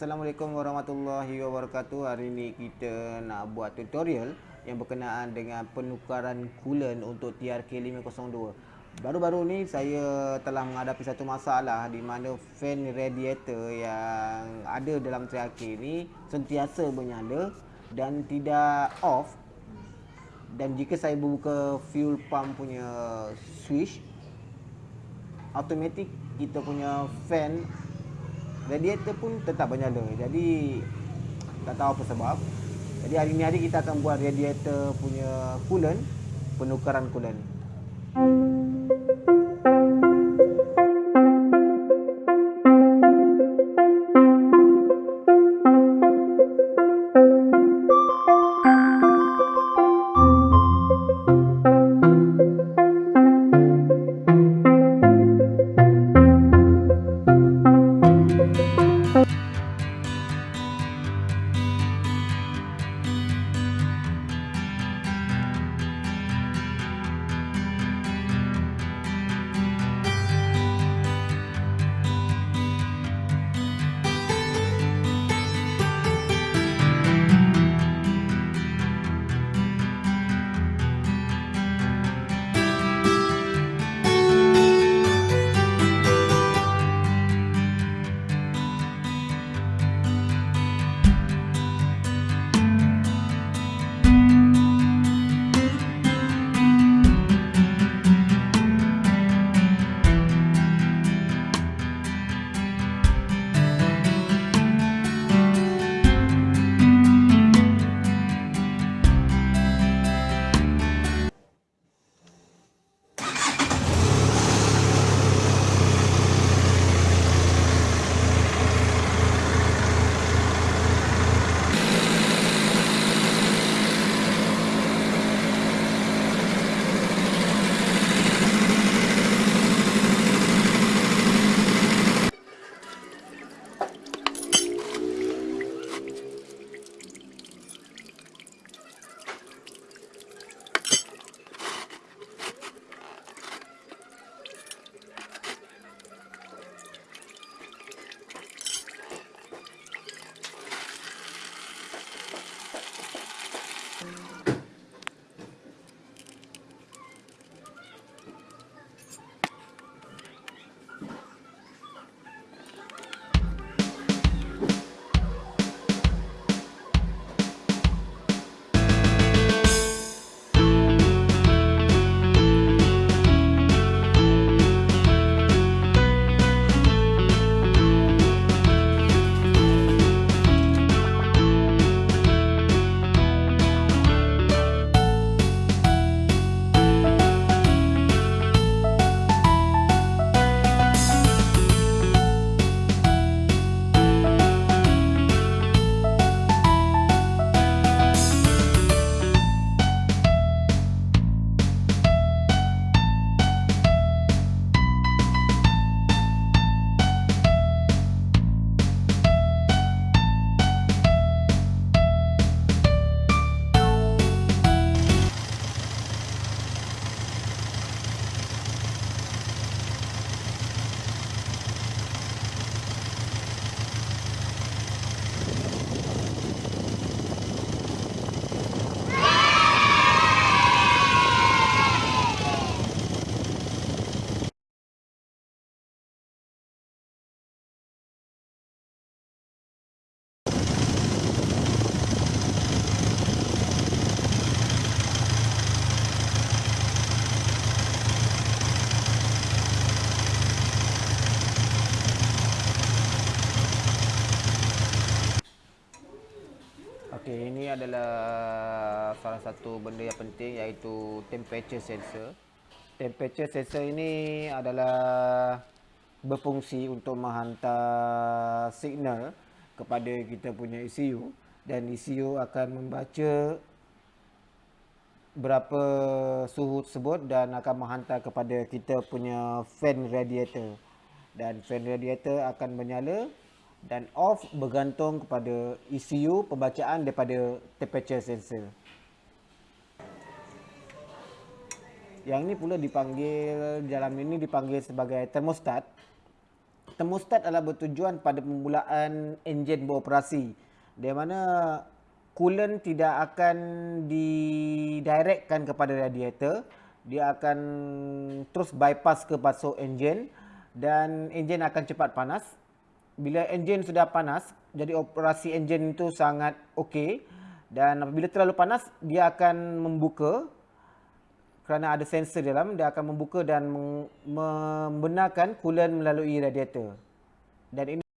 Assalamualaikum warahmatullahi wabarakatuh. Hari ini kita nak buat tutorial yang berkenaan dengan penukaran coolant untuk TRK 502. Baru-baru ni saya telah menghadapi satu masalah di mana fan radiator yang ada dalam TRK ni sentiasa menyala dan tidak off. Dan jika saya buka fuel pump punya switch automatik kita punya fan radiator pun tetap menyala. Jadi tak tahu apa sebab. Jadi hari ni hari kita akan buat radiator punya coolant, penukaran coolant. Adalah salah satu benda yang penting iaitu temperature sensor. Temperature sensor ini adalah berfungsi untuk menghantar signal kepada kita punya ECU dan ECU akan membaca berapa suhu tersebut dan akan menghantar kepada kita punya fan radiator. Dan fan radiator akan menyala dan off bergantung kepada ECU pembacaan daripada temperature sensor. Yang ini pula dipanggil dalam ini dipanggil sebagai thermostat. Termostat adalah bertujuan pada permulaan enjin beroperasi. Di mana coolant tidak akan didirectkan kepada radiator. Dia akan terus bypass ke pasok enjin dan enjin akan cepat panas. Bila enjin sudah panas, jadi operasi enjin itu sangat okey dan apabila terlalu panas dia akan membuka kerana ada sensor dalam dia akan membuka dan membenarkan coolant melalui radiator. Dan ini